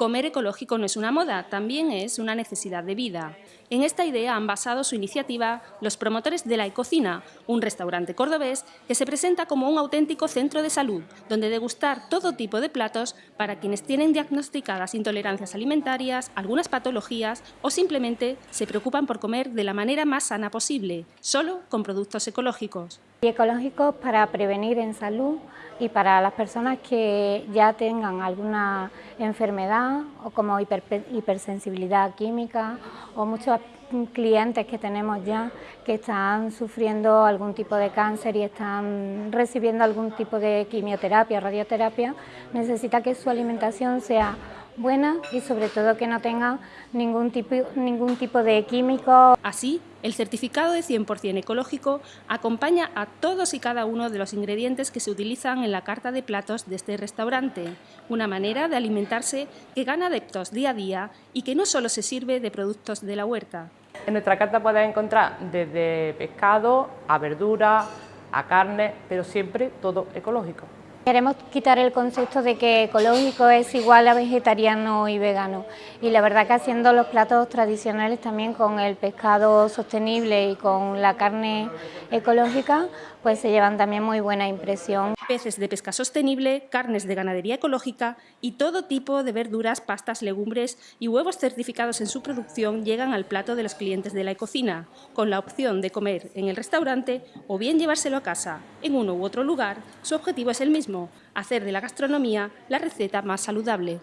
Comer ecológico no es una moda, también es una necesidad de vida. En esta idea han basado su iniciativa los promotores de La Ecocina, un restaurante cordobés que se presenta como un auténtico centro de salud, donde degustar todo tipo de platos para quienes tienen diagnosticadas intolerancias alimentarias, algunas patologías o simplemente se preocupan por comer de la manera más sana posible, solo con productos ecológicos. Y ecológicos para prevenir en salud y para las personas que ya tengan alguna enfermedad o como hipersensibilidad química o muchos clientes que tenemos ya que están sufriendo algún tipo de cáncer y están recibiendo algún tipo de quimioterapia, radioterapia, necesita que su alimentación sea buena y sobre todo que no tenga ningún tipo, ningún tipo de químico. Así, el certificado de 100% ecológico acompaña a todos y cada uno de los ingredientes que se utilizan en la carta de platos de este restaurante, una manera de alimentarse que gana adeptos día a día y que no solo se sirve de productos de la huerta. En nuestra carta puedes encontrar desde pescado a verdura, a carne, pero siempre todo ecológico. Queremos quitar el concepto de que ecológico es igual a vegetariano y vegano y la verdad que haciendo los platos tradicionales también con el pescado sostenible y con la carne ecológica pues se llevan también muy buena impresión. Peces de pesca sostenible, carnes de ganadería ecológica y todo tipo de verduras, pastas, legumbres y huevos certificados en su producción llegan al plato de los clientes de la ecocina, con la opción de comer en el restaurante o bien llevárselo a casa. En uno u otro lugar, su objetivo es el mismo, hacer de la gastronomía la receta más saludable.